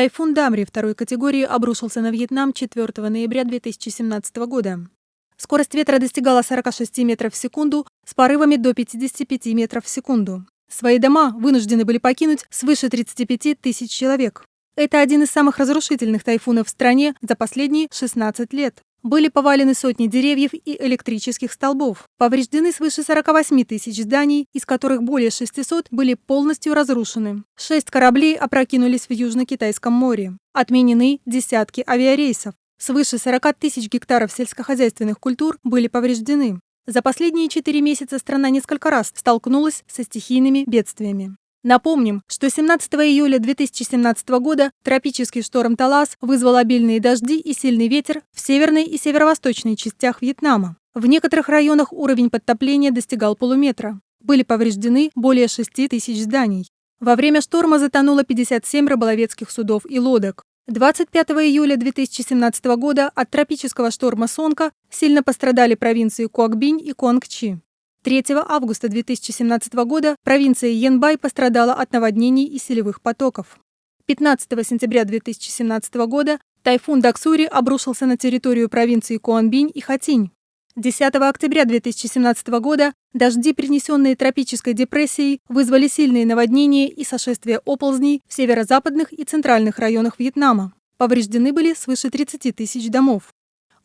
Тайфун Дамри второй категории обрушился на Вьетнам 4 ноября 2017 года. Скорость ветра достигала 46 метров в секунду с порывами до 55 метров в секунду. Свои дома вынуждены были покинуть свыше 35 тысяч человек. Это один из самых разрушительных тайфунов в стране за последние 16 лет. Были повалены сотни деревьев и электрических столбов. Повреждены свыше 48 тысяч зданий, из которых более 600 были полностью разрушены. Шесть кораблей опрокинулись в Южно-Китайском море. Отменены десятки авиарейсов. Свыше 40 тысяч гектаров сельскохозяйственных культур были повреждены. За последние четыре месяца страна несколько раз столкнулась со стихийными бедствиями. Напомним, что 17 июля 2017 года тропический шторм Талас вызвал обильные дожди и сильный ветер в северной и северо-восточной частях Вьетнама. В некоторых районах уровень подтопления достигал полуметра. Были повреждены более 6 тысяч зданий. Во время шторма затонуло 57 рыболовецких судов и лодок. 25 июля 2017 года от тропического шторма Сонка сильно пострадали провинции Куакбинь и Куангчи. 3 августа 2017 года провинция Янбай пострадала от наводнений и селевых потоков. 15 сентября 2017 года тайфун Даксури обрушился на территорию провинции Куанбинь и Хатинь. 10 октября 2017 года дожди, принесенные тропической депрессией, вызвали сильные наводнения и сошествие оползней в северо-западных и центральных районах Вьетнама. Повреждены были свыше 30 тысяч домов.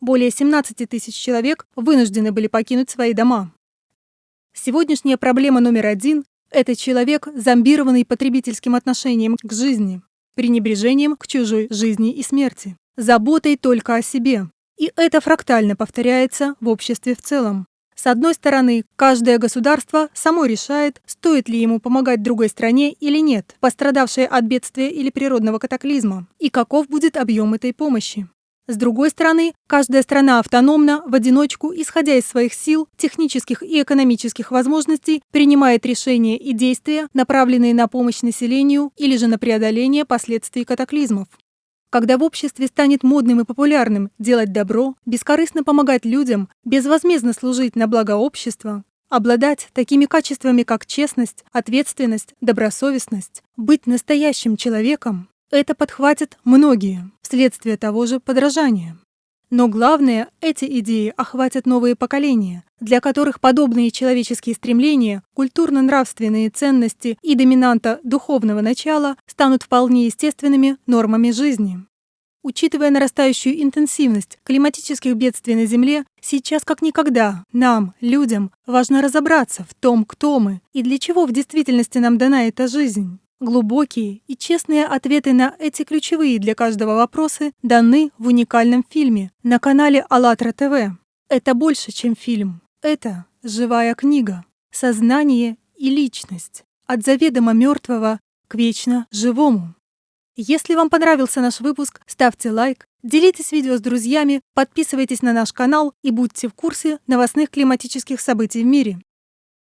Более 17 тысяч человек вынуждены были покинуть свои дома. Сегодняшняя проблема номер один – это человек, зомбированный потребительским отношением к жизни, пренебрежением к чужой жизни и смерти, заботой только о себе. И это фрактально повторяется в обществе в целом. С одной стороны, каждое государство само решает, стоит ли ему помогать другой стране или нет, пострадавшей от бедствия или природного катаклизма, и каков будет объем этой помощи. С другой стороны, каждая страна автономна, в одиночку, исходя из своих сил, технических и экономических возможностей, принимает решения и действия, направленные на помощь населению или же на преодоление последствий катаклизмов. Когда в обществе станет модным и популярным делать добро, бескорыстно помогать людям, безвозмездно служить на благо общества, обладать такими качествами, как честность, ответственность, добросовестность, быть настоящим человеком, это подхватят многие вследствие того же подражания. Но главное, эти идеи охватят новые поколения, для которых подобные человеческие стремления, культурно-нравственные ценности и доминанта духовного начала станут вполне естественными нормами жизни. Учитывая нарастающую интенсивность климатических бедствий на Земле, сейчас как никогда нам, людям, важно разобраться в том, кто мы и для чего в действительности нам дана эта жизнь. Глубокие и честные ответы на эти ключевые для каждого вопросы даны в уникальном фильме на канале АЛЛАТРА ТВ. Это больше, чем фильм. Это живая книга. Сознание и личность. От заведомо мертвого к вечно живому. Если вам понравился наш выпуск, ставьте лайк, делитесь видео с друзьями, подписывайтесь на наш канал и будьте в курсе новостных климатических событий в мире.